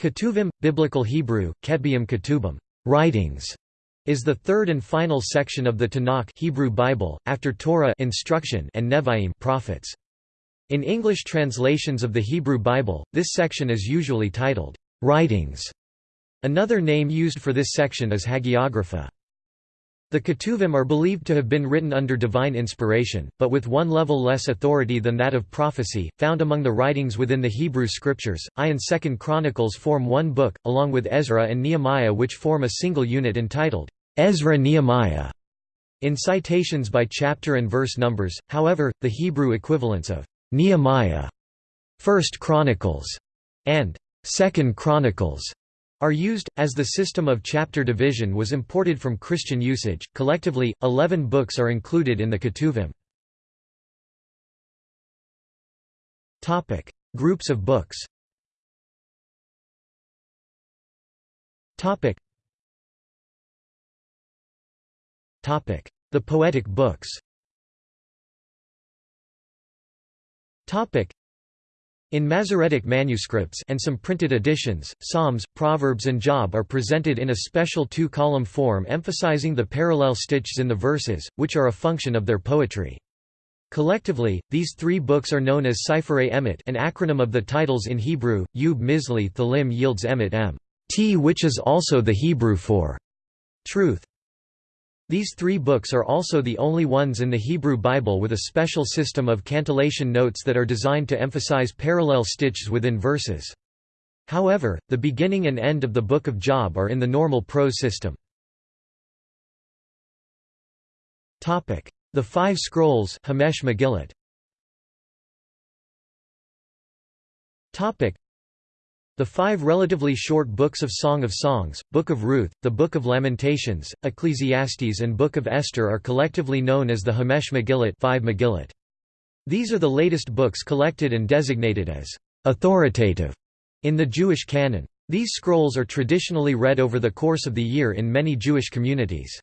Ketuvim, Biblical Hebrew, Ketbium Ketubim, writings, is the third and final section of the Tanakh Hebrew Bible, after Torah instruction and Nevi'im prophets. In English translations of the Hebrew Bible, this section is usually titled, "'Writings'". Another name used for this section is Hagiographa. The Ketuvim are believed to have been written under divine inspiration, but with one level less authority than that of prophecy, found among the writings within the Hebrew Scriptures. I and Second Chronicles form one book, along with Ezra and Nehemiah which form a single unit entitled, Ezra-Nehemiah. In citations by chapter and verse numbers, however, the Hebrew equivalents of Nehemiah, First Chronicles, and Second Chronicles are used, as the system of chapter division was imported from Christian usage. Collectively, eleven books are included in the Ketuvim. Topic: Groups of books. Topic: The poetic books in Masoretic manuscripts and some printed editions, Psalms, Proverbs and Job are presented in a special two-column form emphasizing the parallel stitches in the verses, which are a function of their poetry. Collectively, these three books are known as Sifrei Emet an acronym of the titles in Hebrew, Yub Mizli Thalim yields Emet M. T which is also the Hebrew for truth. These three books are also the only ones in the Hebrew Bible with a special system of cantillation notes that are designed to emphasize parallel stitches within verses. However, the beginning and end of the Book of Job are in the normal prose system. The Five Scrolls Hamesh Megillat. The five relatively short books of Song of Songs, Book of Ruth, the Book of Lamentations, Ecclesiastes and Book of Esther are collectively known as the Hamesh Megillat, five Megillat. These are the latest books collected and designated as authoritative in the Jewish canon. These scrolls are traditionally read over the course of the year in many Jewish communities.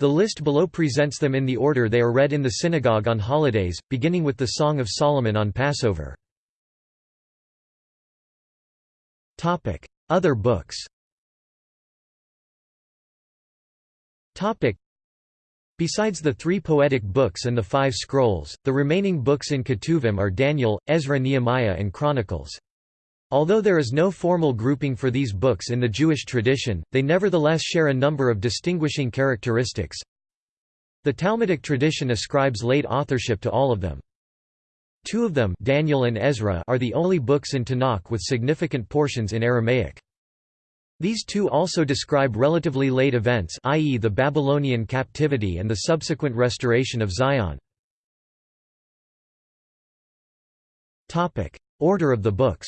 The list below presents them in the order they are read in the synagogue on holidays, beginning with the Song of Solomon on Passover. Topic: Other books. Topic: Besides the three poetic books and the five scrolls, the remaining books in Ketuvim are Daniel, Ezra Nehemiah and Chronicles. Although there is no formal grouping for these books in the Jewish tradition, they nevertheless share a number of distinguishing characteristics. The Talmudic tradition ascribes late authorship to all of them. Two of them Daniel and Ezra are the only books in Tanakh with significant portions in Aramaic. These two also describe relatively late events i.e. the Babylonian captivity and the subsequent restoration of Zion. Order of the books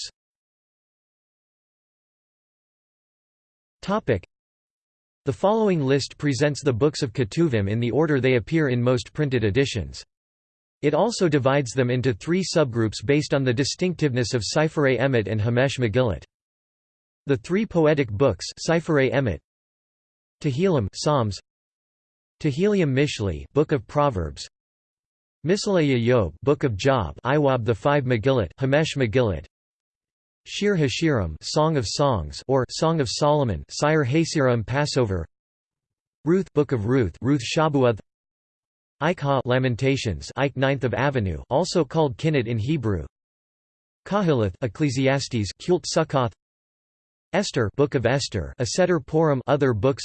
The following list presents the books of Ketuvim in the order they appear in most printed editions. It also divides them into three subgroups based on the distinctiveness of Sifrei Emet and Hamesh Megillat. The three poetic books Sifrei Emet, Tehillim Psalms, Tehillim Mishli Book of Proverbs, Misaleya Yob Book of Job Iwab the Five Megillat Hamesh Megillat, Shir Hashirim Song of Songs or Song of Solomon Sire Hasirim Passover, Ruth Book of Ruth Ruth Shabuath Ikha Lamentations Ike 9th of Avenue also called Kinnit in Hebrew. Kahilith Ecclesiastes Kult Sukkoth Esther Book of Esther Aseter Purim other books.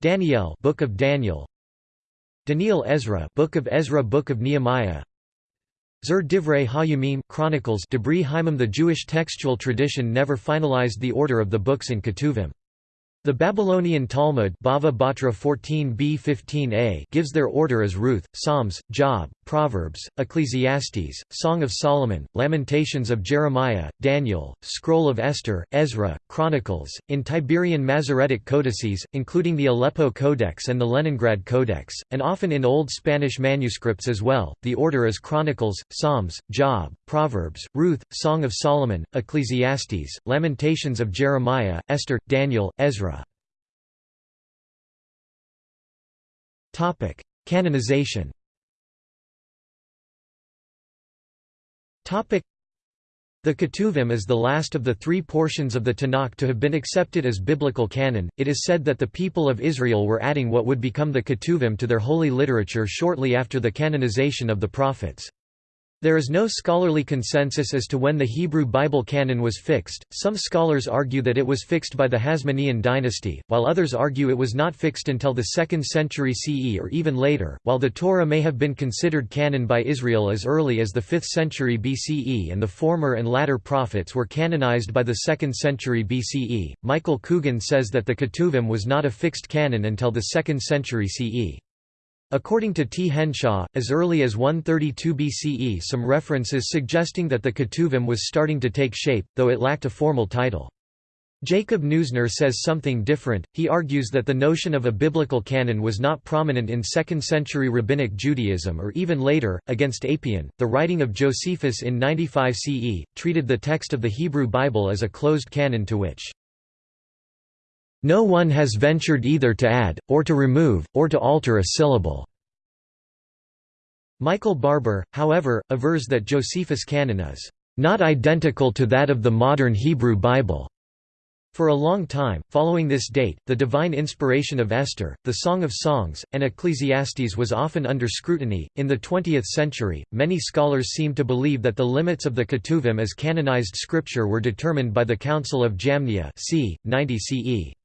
Daniel Book of Daniel. Daniel Ezra Book of Ezra Book of Nehemiah. Zer Divrei Hayamim Chronicles Debris Haimim The Jewish textual tradition never finalized the order of the books in Ketuvim the Babylonian Talmud Bava Batra 14b 15a gives their order as Ruth, Psalms, Job, Proverbs, Ecclesiastes, Song of Solomon, Lamentations of Jeremiah, Daniel, Scroll of Esther, Ezra, Chronicles, in Tiberian Masoretic codices, including the Aleppo Codex and the Leningrad Codex, and often in Old Spanish manuscripts as well. The order is Chronicles, Psalms, Job, Proverbs, Ruth, Song of Solomon, Ecclesiastes, Lamentations of Jeremiah, Esther, Daniel, Ezra. Canonization. The Ketuvim is the last of the three portions of the Tanakh to have been accepted as biblical canon. It is said that the people of Israel were adding what would become the Ketuvim to their holy literature shortly after the canonization of the prophets. There is no scholarly consensus as to when the Hebrew Bible canon was fixed. Some scholars argue that it was fixed by the Hasmonean dynasty, while others argue it was not fixed until the 2nd century CE or even later. While the Torah may have been considered canon by Israel as early as the 5th century BCE and the former and latter prophets were canonized by the 2nd century BCE, Michael Coogan says that the Ketuvim was not a fixed canon until the 2nd century CE. According to T. Henshaw, as early as 132 BCE some references suggesting that the Ketuvim was starting to take shape, though it lacked a formal title. Jacob Neusner says something different, he argues that the notion of a biblical canon was not prominent in 2nd century Rabbinic Judaism or even later. Against Apion, the writing of Josephus in 95 CE, treated the text of the Hebrew Bible as a closed canon to which no one has ventured either to add, or to remove, or to alter a syllable." Michael Barber, however, avers that Josephus' canon is not identical to that of the modern Hebrew Bible. For a long time, following this date, the divine inspiration of Esther, the Song of Songs, and Ecclesiastes was often under scrutiny. In the 20th century, many scholars seem to believe that the limits of the Ketuvim as canonized scripture were determined by the Council of Jamnia c. 90 CE.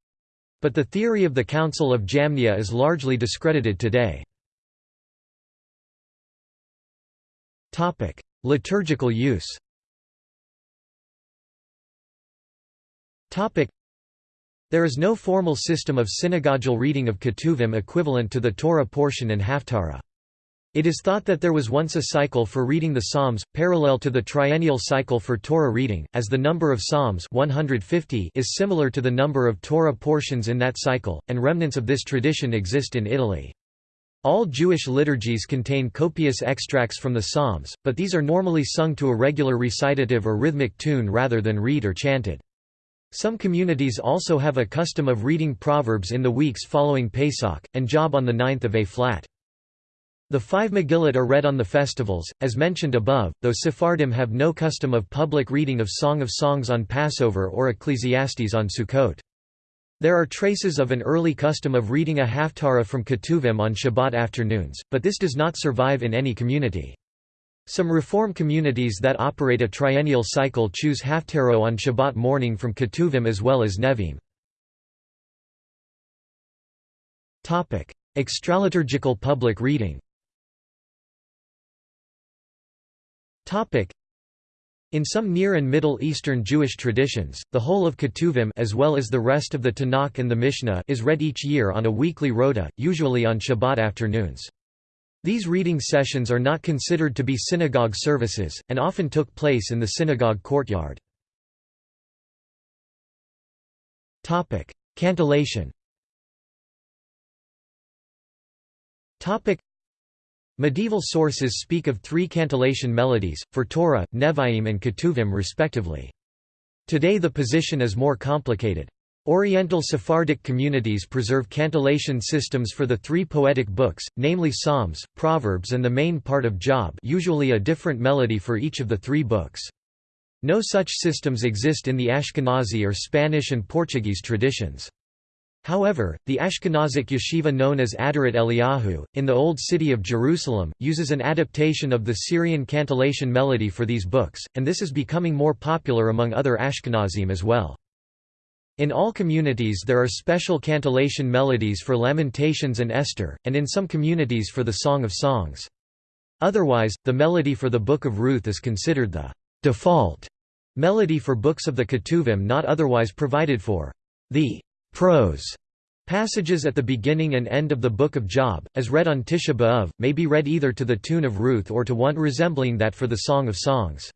But the theory of the Council of Jamnia is largely discredited today. Liturgical use There is no formal system of synagogal reading of Ketuvim equivalent to the Torah portion and Haftarah. It is thought that there was once a cycle for reading the Psalms, parallel to the triennial cycle for Torah reading, as the number of Psalms 150 is similar to the number of Torah portions in that cycle, and remnants of this tradition exist in Italy. All Jewish liturgies contain copious extracts from the Psalms, but these are normally sung to a regular recitative or rhythmic tune rather than read or chanted. Some communities also have a custom of reading Proverbs in the weeks following Pesach, and Job on the ninth of A-flat. The five Megillot are read on the festivals, as mentioned above, though Sephardim have no custom of public reading of Song of Songs on Passover or Ecclesiastes on Sukkot. There are traces of an early custom of reading a Haftarah from Ketuvim on Shabbat afternoons, but this does not survive in any community. Some Reform communities that operate a triennial cycle choose Haftarah on Shabbat morning from Ketuvim as well as Nevi'im. Extraliturgical public reading In some Near and Middle Eastern Jewish traditions, the whole of Ketuvim as well as the rest of the Tanakh and the Mishnah is read each year on a weekly rota, usually on Shabbat afternoons. These reading sessions are not considered to be synagogue services, and often took place in the synagogue courtyard. Cantillation Medieval sources speak of three cantillation melodies, for Torah, Nevi'im and Ketuvim respectively. Today the position is more complicated. Oriental Sephardic communities preserve cantillation systems for the three poetic books, namely Psalms, Proverbs and the main part of Job usually a different melody for each of the three books. No such systems exist in the Ashkenazi or Spanish and Portuguese traditions. However, the Ashkenazic yeshiva known as Aderet Eliyahu, in the Old City of Jerusalem, uses an adaptation of the Syrian cantillation melody for these books, and this is becoming more popular among other Ashkenazim as well. In all communities there are special cantillation melodies for Lamentations and Esther, and in some communities for the Song of Songs. Otherwise, the melody for the Book of Ruth is considered the default melody for books of the Ketuvim not otherwise provided for. The Prose Passages at the beginning and end of the Book of Job, as read on Tisha B'Av, may be read either to the tune of Ruth or to one resembling that for the Song of Songs.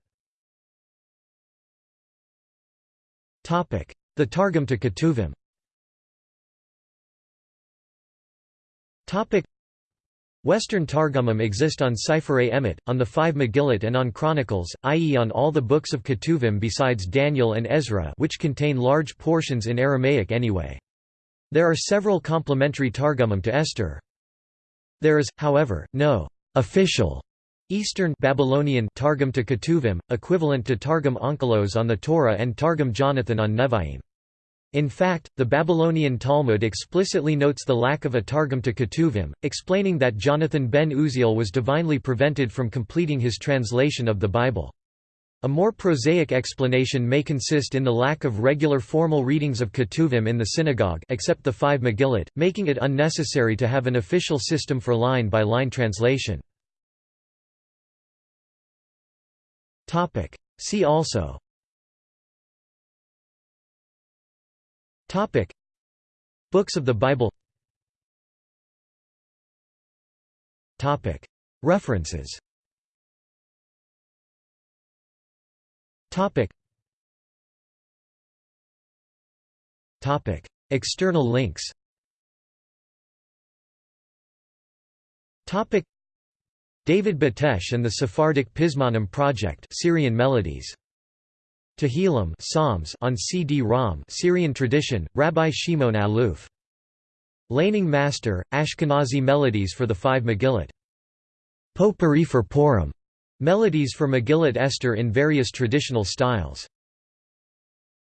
The Targum to Ketuvim Western Targumim exist on Sefer Emet, on the five Megillot and on Chronicles, i.e. on all the books of Ketuvim besides Daniel and Ezra which contain large portions in Aramaic anyway. There are several complementary Targumim to Esther. There is, however, no official Eastern Babylonian Targum to Ketuvim, equivalent to Targum Onkelos on the Torah and Targum Jonathan on Nevi'im. In fact, the Babylonian Talmud explicitly notes the lack of a Targum to Ketuvim, explaining that Jonathan ben Uziel was divinely prevented from completing his translation of the Bible. A more prosaic explanation may consist in the lack of regular formal readings of Ketuvim in the synagogue except the five Megillot, making it unnecessary to have an official system for line-by-line -line translation. See also Topic. Books of the Bible. Topic. References. Topic. Topic. External links. Topic. David Batesh and the Sephardic Pizmonim Project Syrian Melodies Tehillim Psalms on CD-ROM Syrian tradition, Rabbi Shimon Aluf. Laning Master, Ashkenazi melodies for the five Megillot. Potpourri for Purim. Melodies for Megillat Esther in various traditional styles.